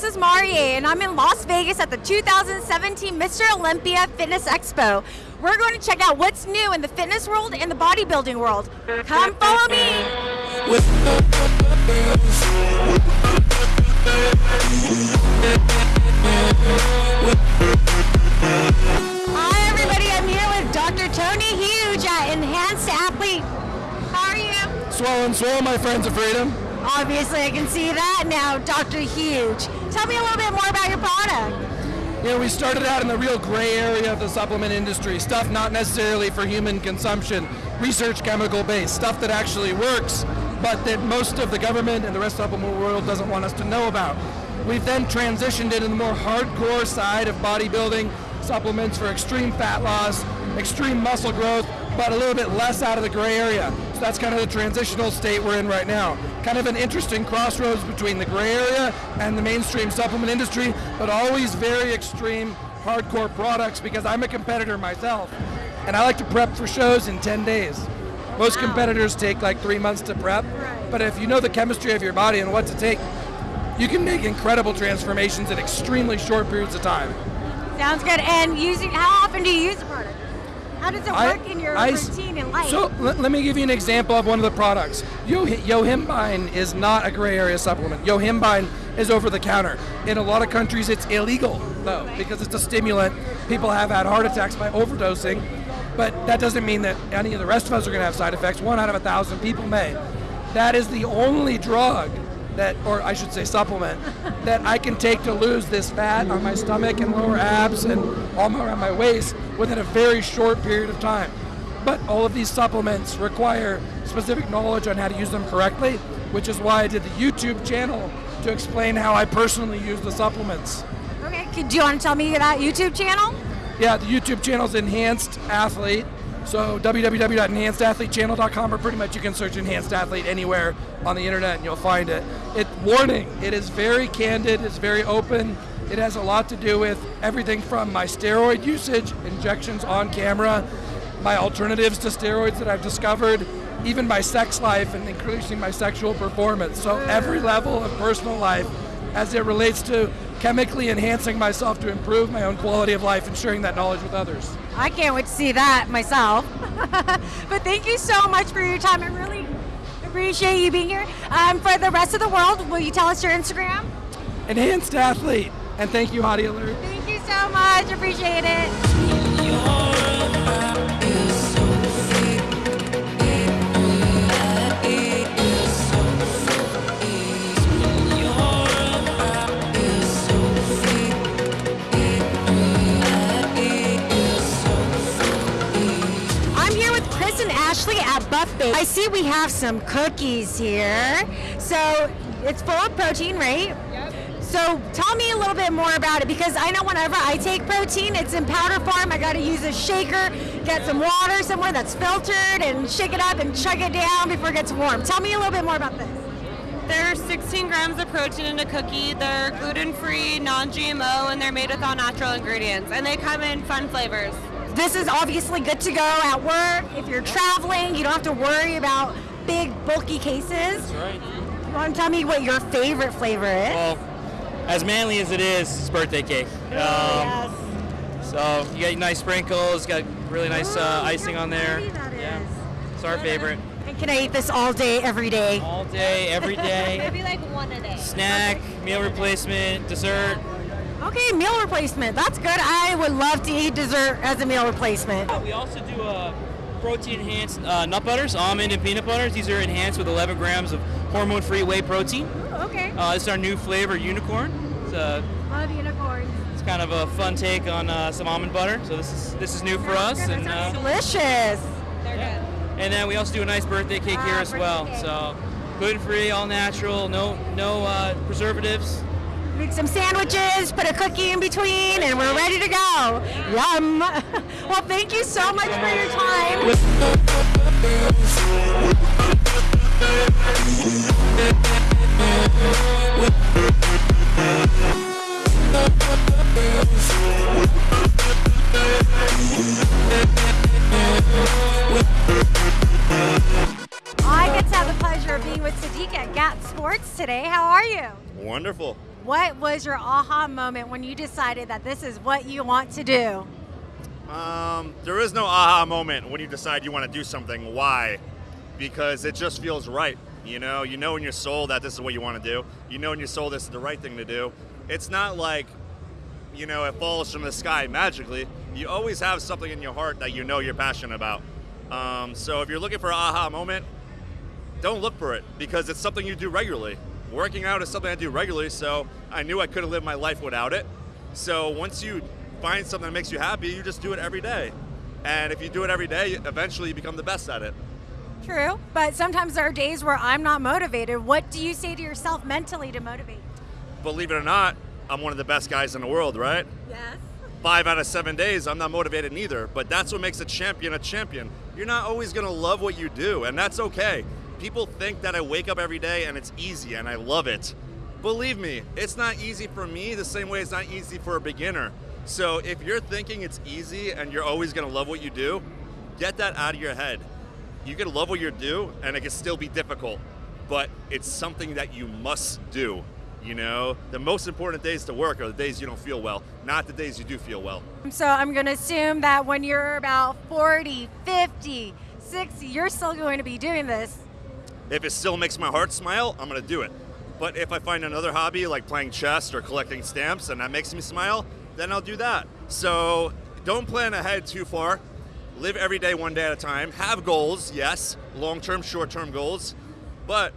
this is Marie, and I'm in Las Vegas at the 2017 Mr. Olympia Fitness Expo. We're going to check out what's new in the fitness world and the bodybuilding world. Come follow me. Hi, everybody. I'm here with Dr. Tony Huge at Enhanced Athlete. How are you? Swollen, swollen, my friends of freedom. Obviously, I can see that now, Dr. Huge. Tell me a little bit more about your product. Know, we started out in the real gray area of the supplement industry, stuff not necessarily for human consumption, research chemical based, stuff that actually works, but that most of the government and the rest of the supplement world doesn't want us to know about. We've then transitioned into the more hardcore side of bodybuilding, supplements for extreme fat loss, extreme muscle growth, but a little bit less out of the gray area. So that's kind of the transitional state we're in right now. Kind of an interesting crossroads between the gray area and the mainstream supplement industry, but always very extreme, hardcore products because I'm a competitor myself. And I like to prep for shows in 10 days. Most Wow. competitors take like three months to prep, Right. but if you know the chemistry of your body and what to take, you can make incredible transformations in extremely short periods of time. Sounds good. And using, how often do you use the product? How does it I- work in your I routine in life? So let, let me give you an example of one of the products. Yo, Yohimbine is not a gray area supplement. Yohimbine is over the counter. In a lot of countries, it's illegal though because it's a stimulant. People have had heart attacks by overdosing, but that doesn't mean that any of the rest of us are going to have side effects. One out of a thousand people may. That is the only drug that, or I should say supplement, that I can take to lose this fat on my stomach and lower abs and all around my waist within a very short period of time. But all of these supplements require specific knowledge on how to use them correctly, which is why I did the YouTube channel to explain how I personally use the supplements. okay. Could, do you want to tell me that YouTube channel? Yeah, the YouTube channel is Enhanced Athlete. So www.enhancedathletechannel.com or pretty much you can search Enhanced Athlete anywhere on the internet and you'll find it. It warning, it is very candid, it's very open. It has a lot to do with everything from my steroid usage, injections on camera, my alternatives to steroids that I've discovered, even my sex life and increasing my sexual performance. So every level of personal life as it relates to chemically enhancing myself to improve my own quality of life and sharing that knowledge with others. I can't wait to see that myself. but thank you so much for your time. I really appreciate you being here. Um, for the rest of the world, will you tell us your Instagram? Enhanced athlete. And thank you, Hottie Alert. Thank you so much. Appreciate it. See we have some cookies here. So it's full of protein, right? So tell me a little bit more about it because I know whenever I take protein, it's in powder form. I got to use a shaker, get some water somewhere that's filtered, and shake it up and chug it down before it gets warm. Tell me a little bit more about this. There's 16 grams of protein in a cookie. They're gluten-free, non-GMO, and they're made with all natural ingredients. And they come in fun flavors. This is obviously good to go at work. If you're traveling, you don't have to worry about big, bulky cases. Right. You want to tell me what your favorite flavor is? Well, as manly as it is, it's birthday cake. Um, yes. So you got nice sprinkles, got really nice uh, Oh, icing on there. pretty that Yeah, is. it's our favorite. And can I eat this all day, every day? All day, every day. Maybe like one a day. Snack, meal replacement, dessert. Okay, meal replacement. That's good. I would love to eat dessert as a meal replacement. We also do uh, protein enhanced uh, nut butters, almond and peanut butters. These are enhanced with 11 grams of hormone-free whey protein. Okay. Uh, this is our new flavor, unicorn. It's, uh, Love unicorns. it's kind of a fun take on uh, some almond butter. So this is this is new for us, and uh, delicious. They're Yeah. And then we also do a nice birthday cake here Ah, as well. cake. So gluten free, all natural, no no uh, preservatives. Make some sandwiches, put a cookie in between, and we're ready to go. Yum. well, thank you so much for your time. I get to have the pleasure of being with Sadik at GAT Sports today. How are you? Wonderful. What was your aha moment when you decided that this is what you want to do? Um, there is no aha moment when you decide you want to do something. Why? Because it just feels right. You know, you know in your soul that this is what you want to do. You know in your soul this is the right thing to do. It's not like, you know, it falls from the sky magically. You always have something in your heart that you know you're passionate about. Um, so if you're looking for an aha moment, don't look for it because it's something you do regularly. Working out is something I do regularly, so I knew I couldn't live my life without it. So once you find something that makes you happy, you just do it every day. And if you do it every day, eventually you become the best at it. True, but sometimes there are days where I'm not motivated. What do you say to yourself mentally to motivate? Believe it or not, I'm one of the best guys in the world, right? Yes. Five out of seven days, I'm not motivated neither, but that's what makes a champion a champion. You're not always gonna love what you do, and that's okay. People think that I wake up every day and it's easy and I love it. Believe me, it's not easy for me the same way it's not easy for a beginner. So if you're thinking it's easy and you're always gonna love what you do, get that out of your head. You can love what you do and it can still be difficult, but it's something that you must do. You know, the most important days to work are the days you don't feel well, not the days you do feel well. So I'm to assume that when you're about 40, 50, 60, you're still going to be doing this. If it still makes my heart smile, I'm gonna do it. But if I find another hobby like playing chess or collecting stamps and that makes me smile, then I'll do that. So don't plan ahead too far. Live every day one day at a time. Have goals, yes, long term, short term goals, but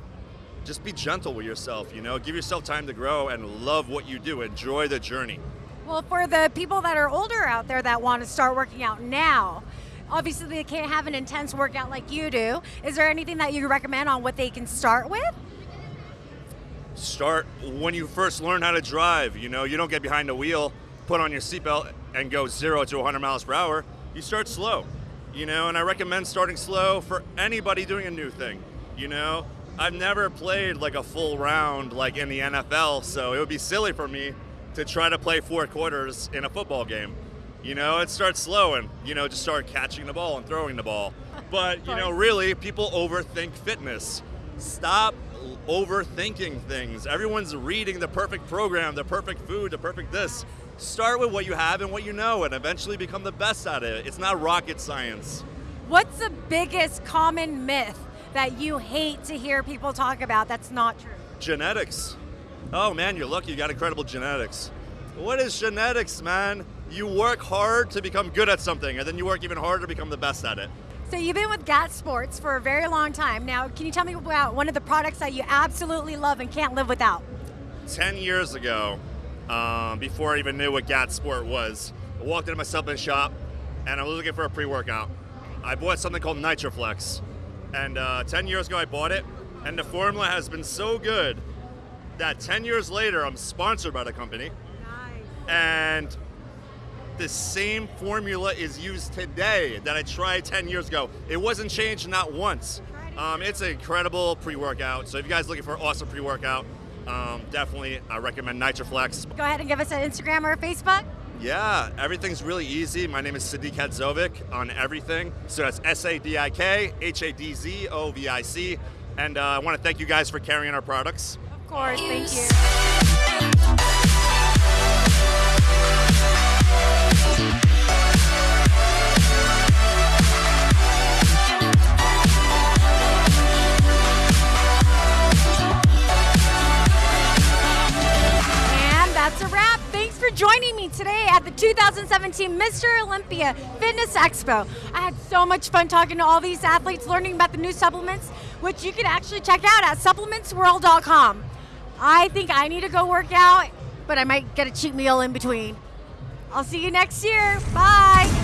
just be gentle with yourself, you know? Give yourself time to grow and love what you do. Enjoy the journey. Well, for the people that are older out there that want to start working out now, obviously they can't have an intense workout like you do. Is there anything that you recommend on what they can start with? Start when you first learn how to drive. You know, you don't get behind the wheel, put on your seatbelt, and go zero to 100 miles per hour. You start slow, you know, and I recommend starting slow for anybody doing a new thing. You know, I've never played like a full round like in the NFL, so it would be silly for me to try to play four quarters in a football game. You know, it starts slow and, you know, just start catching the ball and throwing the ball. But, you know, really, people overthink fitness. Stop overthinking things. Everyone's reading the perfect program, the perfect food, the perfect this. Start with what you have and what you know and eventually become the best at it. It's not rocket science. What's the biggest common myth that you hate to hear people talk about that's not true? Genetics. Oh man, you're lucky you got incredible genetics. What is genetics, man? You work hard to become good at something, and then you work even harder to become the best at it. So you've been with GAT Sports for a very long time. Now, can you tell me about one of the products that you absolutely love and can't live without? 10 years ago, um, before I even knew what GAT Sport was, I walked into my supplement shop and I was looking for a pre workout. I bought something called Nitroflex. And uh, 10 years ago, I bought it, and the formula has been so good that 10 years later, I'm sponsored by the company. Nice. And the same formula is used today that I tried 10 years ago. It wasn't changed not once. Um, it's an incredible pre-workout. So if you guys are looking for an awesome pre-workout, um, definitely I recommend Nitroflex. Go ahead and give us an Instagram or a Facebook. Yeah, everything's really easy. My name is Sadik Hadzovic on everything. So that's S A D I K H A D Z O V I C. And uh, I want to thank you guys for carrying our products. Of course, thank you. Today at the 2017 Mr. Olympia Fitness Expo. I had so much fun talking to all these athletes, learning about the new supplements, which you can actually check out at supplementsworld.com. I think I need to go work out, but I might get a cheat meal in between. I'll see you next year. Bye.